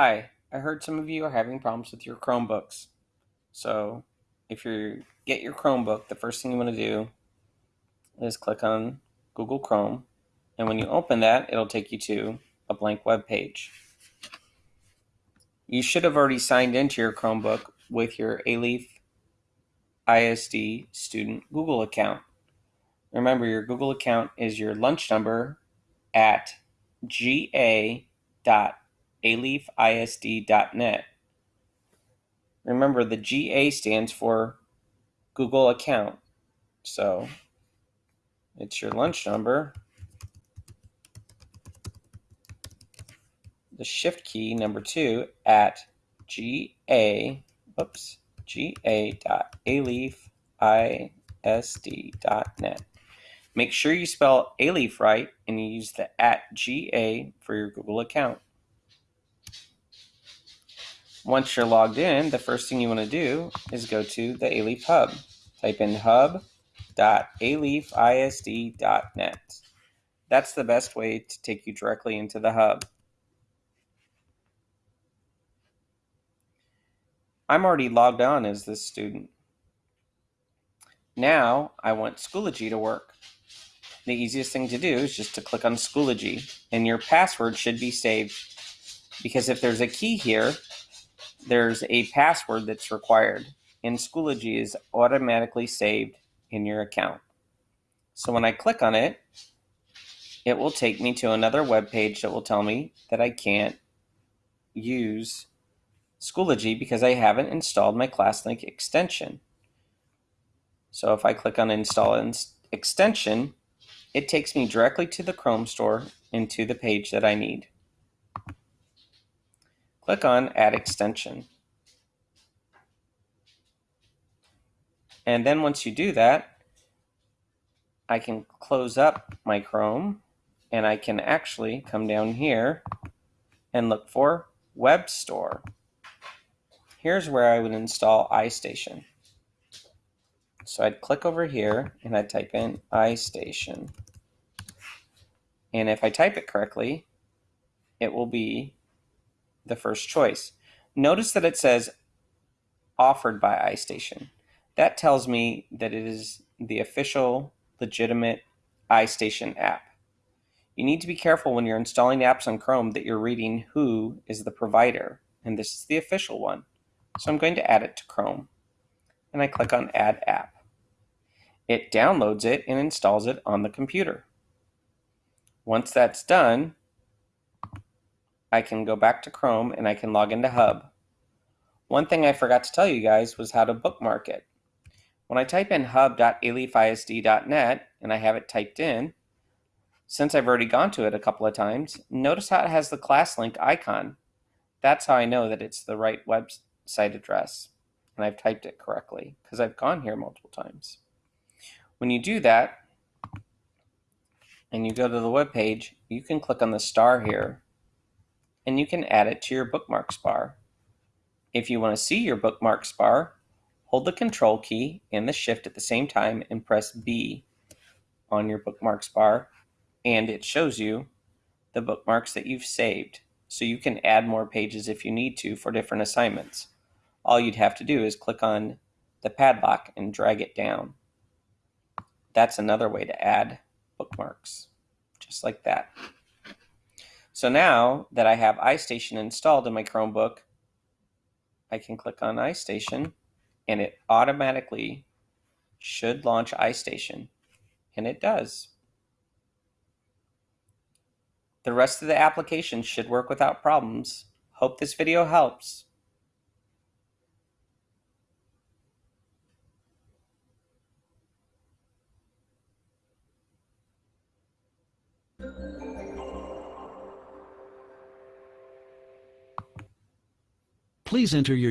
Hi, I heard some of you are having problems with your Chromebooks. So if you get your Chromebook, the first thing you want to do is click on Google Chrome. And when you open that, it'll take you to a blank web page. You should have already signed into your Chromebook with your Alief ISD student Google account. Remember, your Google account is your lunch number at ga.com aliefisd.net. Remember, the GA stands for Google account. So it's your lunch number. The shift key number two at ga, oops, ga.aliefisd.net. Make sure you spell Alief right and you use the at ga for your Google account. Once you're logged in, the first thing you want to do is go to the Alief Hub. Type in hub.aliefisd.net. That's the best way to take you directly into the hub. I'm already logged on as this student. Now I want Schoology to work. The easiest thing to do is just to click on Schoology and your password should be saved because if there's a key here, there's a password that's required, and Schoology is automatically saved in your account. So when I click on it, it will take me to another web page that will tell me that I can't use Schoology because I haven't installed my ClassLink extension. So if I click on install extension, it takes me directly to the Chrome store and to the page that I need. Click on Add Extension. And then once you do that, I can close up my Chrome and I can actually come down here and look for Web Store. Here's where I would install iStation. So I'd click over here and I'd type in iStation. And if I type it correctly, it will be the first choice. Notice that it says offered by iStation. That tells me that it is the official, legitimate iStation app. You need to be careful when you're installing apps on Chrome that you're reading who is the provider, and this is the official one. So I'm going to add it to Chrome, and I click on Add App. It downloads it and installs it on the computer. Once that's done, I can go back to Chrome and I can log into Hub. One thing I forgot to tell you guys was how to bookmark it. When I type in hub.aliefisd.net and I have it typed in, since I've already gone to it a couple of times, notice how it has the ClassLink icon. That's how I know that it's the right website address and I've typed it correctly because I've gone here multiple times. When you do that and you go to the web page, you can click on the star here and you can add it to your bookmarks bar. If you want to see your bookmarks bar, hold the control key and the shift at the same time and press B on your bookmarks bar and it shows you the bookmarks that you've saved. So you can add more pages if you need to for different assignments. All you'd have to do is click on the padlock and drag it down. That's another way to add bookmarks, just like that. So now that I have iStation installed in my Chromebook, I can click on iStation and it automatically should launch iStation. And it does. The rest of the application should work without problems. Hope this video helps. Please enter your